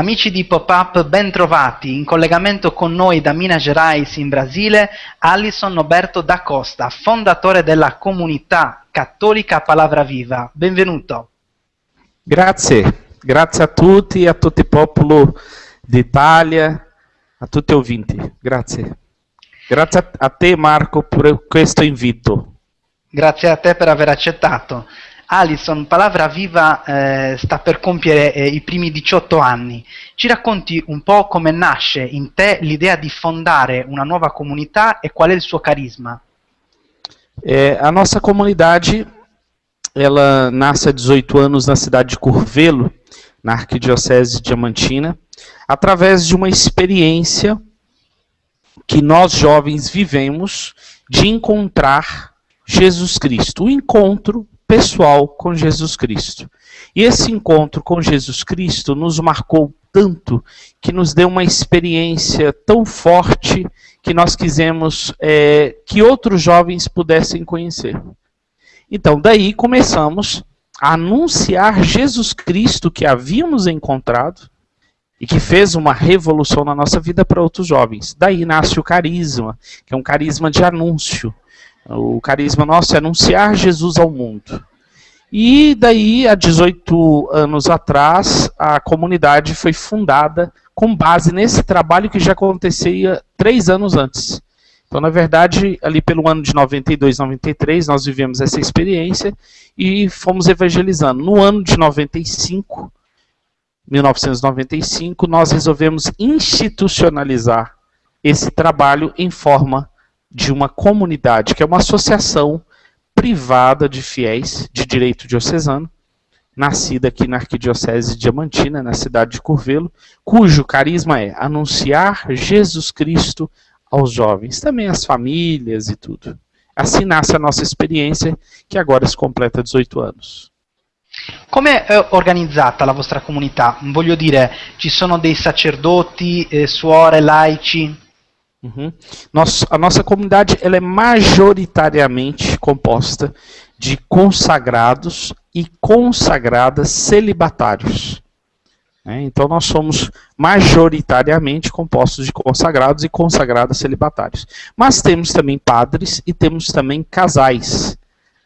Amici di Pop-Up, ben trovati. In collegamento con noi da Minas Gerais in Brasile, Alisson Noberto da Costa, fondatore della comunità cattolica Palavra Viva. Benvenuto. Grazie, grazie a tutti, a tutto il popolo d'Italia, a tutti i ouvinti. Grazie. Grazie a te Marco per questo invito. Grazie a te per aver accettato. Alison, Palavra Viva eh, sta per compiere eh, i primi 18 anni. Ci racconti un po' come nasce in te l'idea di fondare una nuova comunità e qual è il suo carisma? É, a nossa comunidade ela nasce há 18 anos na cidade de Curvelo, na Arquidiocese Diamantina, através de uma experiência que nós jovens vivemos de encontrar Jesus Cristo. O encontro pessoal com Jesus Cristo. E esse encontro com Jesus Cristo nos marcou tanto que nos deu uma experiência tão forte que nós quisemos é, que outros jovens pudessem conhecer. Então, daí começamos a anunciar Jesus Cristo que havíamos encontrado e que fez uma revolução na nossa vida para outros jovens. Daí nasce o carisma, que é um carisma de anúncio. O carisma nosso é anunciar Jesus ao mundo. E daí, há 18 anos atrás, a comunidade foi fundada com base nesse trabalho que já acontecia três anos antes. Então, na verdade, ali pelo ano de 92, 93, nós vivemos essa experiência e fomos evangelizando. No ano de 95, 1995, nós resolvemos institucionalizar esse trabalho em forma de uma comunidade, que é uma associação privada de fiéis de direito diocesano, nascida aqui na Arquidiocese Diamantina, na cidade de Curvelo, cujo carisma é anunciar Jesus Cristo aos jovens, também às famílias e tudo. Assim nasce a nossa experiência, que agora se completa 18 anos. Come è organizzata la vostra comunità? Voglio dire, ci sono dei sacerdoti, eh, suore, laici? Uhum. A nossa comunidade ela é majoritariamente composta de consagrados e consagradas celibatários. É, então nós somos majoritariamente compostos de consagrados e consagradas celibatários. Mas temos também padres e temos também casais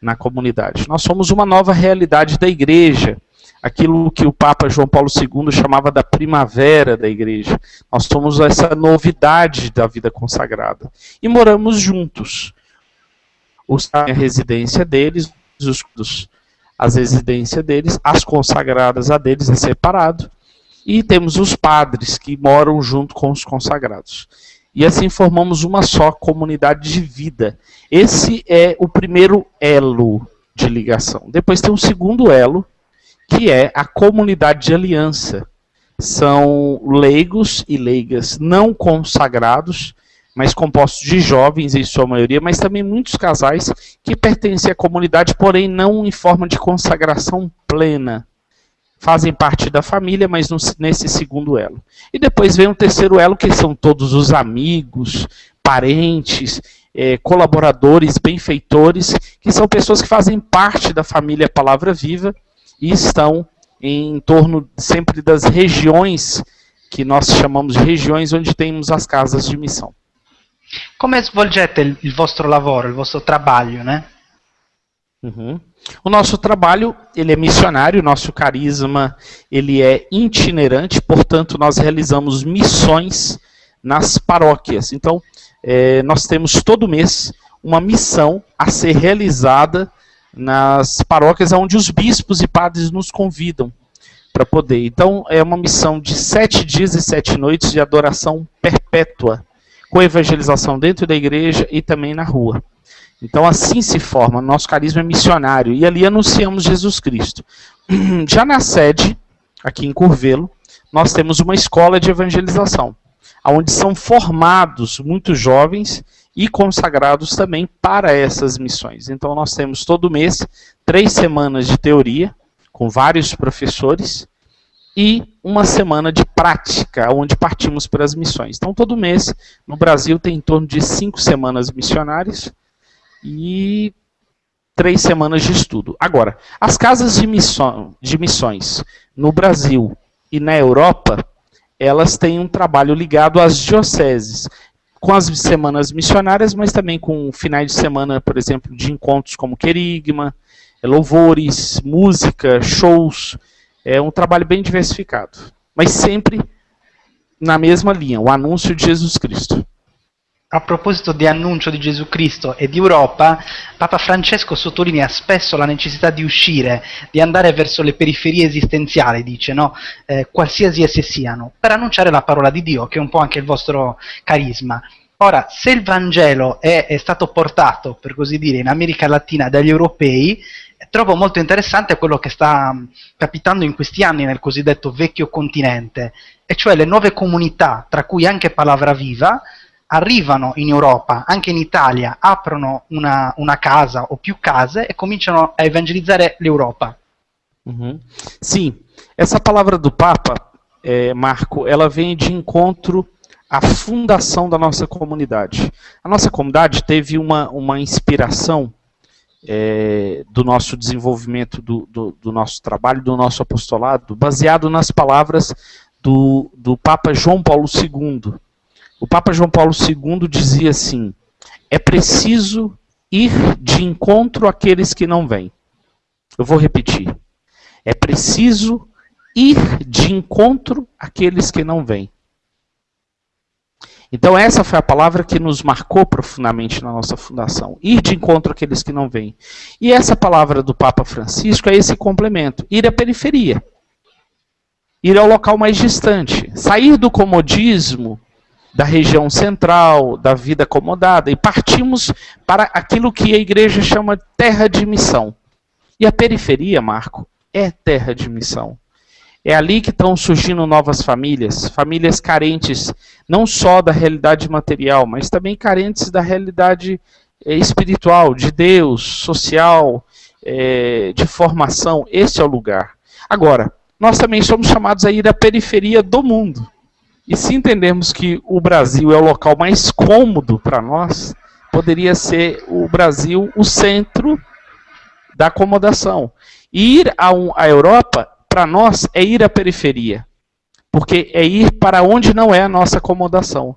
na comunidade. Nós somos uma nova realidade da igreja aquilo que o Papa João Paulo II chamava da primavera da igreja. Nós somos essa novidade da vida consagrada. E moramos juntos. Os, a residência deles, os, as residências deles, as consagradas a deles é separado. E temos os padres que moram junto com os consagrados. E assim formamos uma só comunidade de vida. Esse é o primeiro elo de ligação. Depois tem um segundo elo, que é a comunidade de aliança. São leigos e leigas não consagrados, mas compostos de jovens em sua maioria, mas também muitos casais que pertencem à comunidade, porém não em forma de consagração plena. Fazem parte da família, mas nesse segundo elo. E depois vem o terceiro elo, que são todos os amigos, parentes, é, colaboradores, benfeitores, que são pessoas que fazem parte da família Palavra Viva e estão em torno sempre das regiões que nós chamamos de regiões onde temos as casas de missão. Como svolgete il vostro lavoro, il vostro trabalho, né? Uhum. O nosso trabalho ele é missionário, o nosso carisma ele é itinerante, portanto nós realizamos missões nas paróquias. Então é, nós temos todo mês uma missão a ser realizada nas paróquias onde os bispos e padres nos convidam para poder. Então, é uma missão de sete dias e sete noites de adoração perpétua, com evangelização dentro da igreja e também na rua. Então, assim se forma. Nosso carisma é missionário e ali anunciamos Jesus Cristo. Já na sede, aqui em Curvelo, nós temos uma escola de evangelização, onde são formados muitos jovens e consagrados também para essas missões. Então nós temos todo mês três semanas de teoria com vários professores e uma semana de prática, onde partimos para as missões. Então todo mês no Brasil tem em torno de cinco semanas missionárias e três semanas de estudo. Agora, as casas de, missão, de missões no Brasil e na Europa elas têm um trabalho ligado às dioceses, com as semanas missionárias, mas também com finais de semana, por exemplo, de encontros como querigma, louvores, música, shows. É um trabalho bem diversificado, mas sempre na mesma linha, o anúncio de Jesus Cristo. A proposito di annuncio di Gesù Cristo e di Europa, Papa Francesco sottolinea spesso la necessità di uscire, di andare verso le periferie esistenziali, dice, no? eh, qualsiasi esse siano, per annunciare la parola di Dio, che è un po' anche il vostro carisma. Ora, se il Vangelo è, è stato portato, per così dire, in America Latina dagli europei, trovo molto interessante quello che sta capitando in questi anni nel cosiddetto vecchio continente, e cioè le nuove comunità, tra cui anche Palavra Viva, arrivano in Europa, anche in Italia, aprono una, una casa o più case e cominciano a evangelizzare l'Europa. Uhum. Sim, essa palavra do Papa, é, Marco, ela vem de encontro à fundação da nossa comunidade. A nossa comunidade teve uma, uma inspiração é, do nosso desenvolvimento, do, do, do, nosso trabalho, do nosso apostolado, baseado nas palavras do, do Papa João Paulo II, o Papa João Paulo II dizia assim: é preciso ir de encontro àqueles que não vêm. Eu vou repetir. É preciso ir de encontro àqueles que não vêm. Então essa foi a palavra que nos marcou profundamente na nossa fundação. Ir de encontro àqueles que não vêm. E essa palavra do Papa Francisco é esse complemento. Ir à periferia. Ir ao local mais distante. Sair do comodismo da região central, da vida acomodada, e partimos para aquilo que a igreja chama terra de missão. E a periferia, Marco, é terra de missão. É ali que estão surgindo novas famílias, famílias carentes não só da realidade material, mas também carentes da realidade eh, espiritual, de Deus, social, é, de formação. Esse é o lugar. Agora, nós também somos chamados a ir à periferia do mundo. E se entendermos que o Brasil é o local mais cômodo para nós, poderia ser o Brasil o centro da acomodação. E ir à, à Europa, para nós, é ir à periferia. Porque é ir para onde não é a nossa acomodação.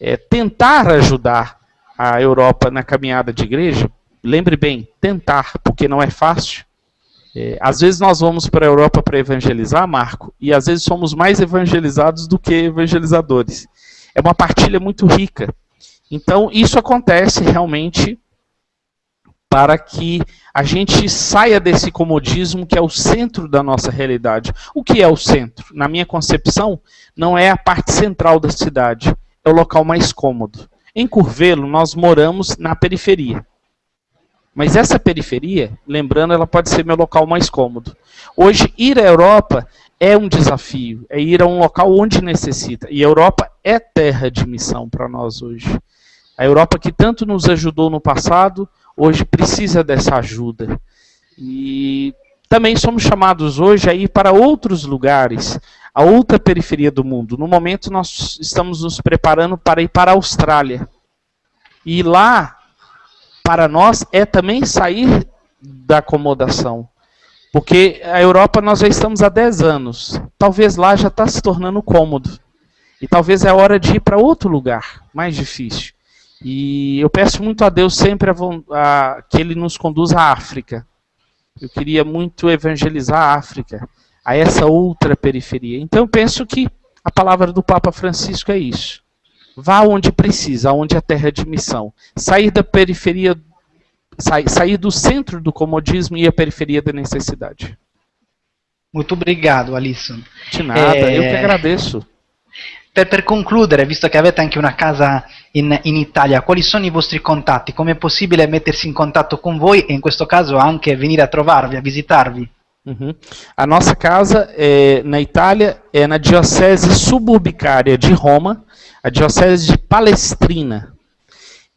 É tentar ajudar a Europa na caminhada de igreja, lembre bem, tentar, porque não é fácil, é, às vezes nós vamos para a Europa para evangelizar, Marco, e às vezes somos mais evangelizados do que evangelizadores. É uma partilha muito rica. Então, isso acontece realmente para que a gente saia desse comodismo que é o centro da nossa realidade. O que é o centro? Na minha concepção, não é a parte central da cidade, é o local mais cômodo. Em Curvelo, nós moramos na periferia. Mas essa periferia, lembrando, ela pode ser meu local mais cômodo. Hoje, ir à Europa é um desafio, é ir a um local onde necessita. E a Europa é terra de missão para nós hoje. A Europa que tanto nos ajudou no passado, hoje precisa dessa ajuda. E também somos chamados hoje a ir para outros lugares, a outra periferia do mundo. No momento, nós estamos nos preparando para ir para a Austrália. E lá para nós é também sair da acomodação. Porque a Europa nós já estamos há 10 anos. Talvez lá já está se tornando cômodo. E talvez é hora de ir para outro lugar, mais difícil. E eu peço muito a Deus sempre a, a, que Ele nos conduza à África. Eu queria muito evangelizar a África, a essa outra periferia. Então eu penso que a palavra do Papa Francisco é isso. Vá onde precisa, onde é terra de missão. Sair da periferia, sair, sair do centro do comodismo e a periferia da necessidade. Muito obrigado, Alisson. De nada, eu que agradeço. Per, per, concludere, visto che avete anche una casa in, in, Italia, quali sono i vostri contatti? Come è possibile mettersi in contatto con voi e in questo caso anche venire a trovarvi, a visitarvi? Uhum. A nossa casa é, na Itália é na Diocese Suburbicária de Roma, a Diocese de Palestrina.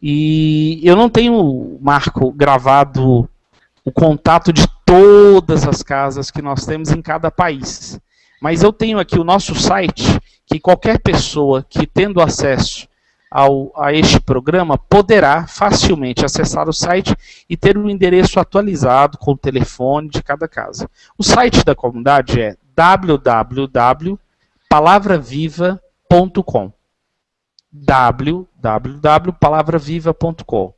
E eu não tenho, Marco, gravado o contato de todas as casas que nós temos em cada país. Mas eu tenho aqui o nosso site, que qualquer pessoa que tendo acesso ao, a este programa poderá facilmente acessar o site e ter o um endereço atualizado com o telefone de cada casa. O site da comunidade é www palavraviva.com www.palavraviva.com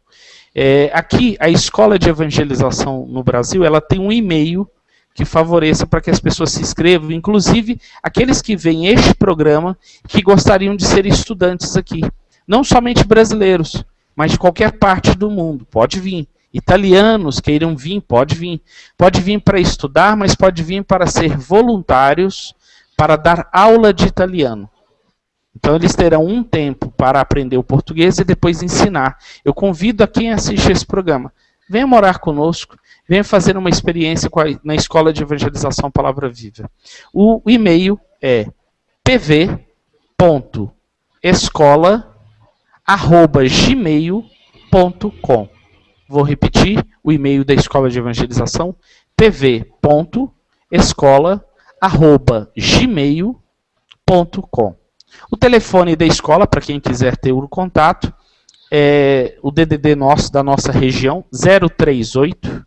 é, Aqui, a Escola de Evangelização no Brasil, ela tem um e-mail que favoreça para que as pessoas se inscrevam, inclusive aqueles que veem este programa que gostariam de ser estudantes aqui. Não somente brasileiros, mas de qualquer parte do mundo. Pode vir. Italianos queiram vir, pode vir. Pode vir para estudar, mas pode vir para ser voluntários, para dar aula de italiano. Então eles terão um tempo para aprender o português e depois ensinar. Eu convido a quem assiste esse programa, venha morar conosco, venha fazer uma experiência na Escola de Evangelização Palavra Viva. O, o e-mail é pv.escola@gmail.com. Vou repetir o e-mail da Escola de Evangelização pv.escola@gmail.com. O telefone da escola, para quem quiser ter o contato, é o DDD nosso, da nossa região, 038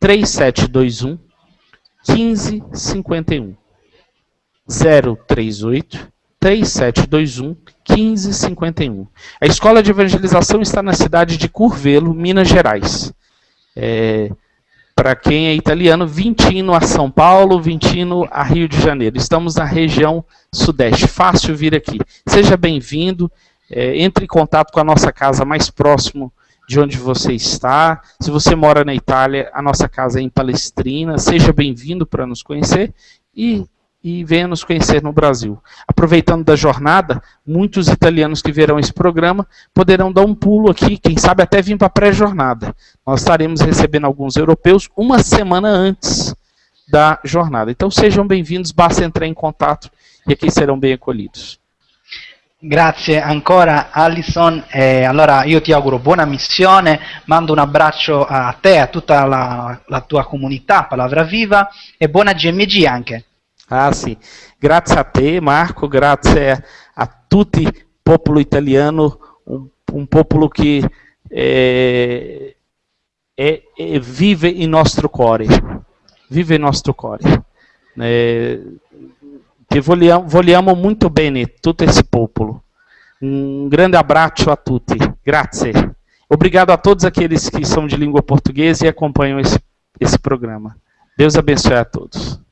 3721 1551. 038 3721 1551. A escola de evangelização está na cidade de Curvelo, Minas Gerais. É, para quem é italiano, Vintino a São Paulo, Vintino a Rio de Janeiro. Estamos na região sudeste. Fácil vir aqui. Seja bem-vindo. É, entre em contato com a nossa casa mais próximo de onde você está. Se você mora na Itália, a nossa casa é em Palestrina. Seja bem-vindo para nos conhecer. E e venha nos conhecer no Brasil. Aproveitando da jornada, muitos italianos que verão esse programa poderão dar um pulo aqui, quem sabe até vir para a pré-jornada. Nós estaremos recebendo alguns europeus uma semana antes da jornada. Então sejam bem-vindos, basta entrar em contato e aqui serão bem acolhidos. Grazie ancora Alison, eh, allora io ti auguro buona missione, mando un abbraccio a te, a tutta la, la tua comunità, Palavra Viva e buona GMG anche. Ah, sì. Grazie a te, Marco, grazie a tutti, popolo italiano, un, un popolo che eh, è, è, vive il nostro cuore, vive il nostro cuore. Eh, che vogliamo, vogliamo molto bene tutto esse popolo. Um grande abraço a tutti. Grazie. Obrigado a todos aqueles que são de língua portuguesa e acompanham esse, esse programa. Deus abençoe a todos.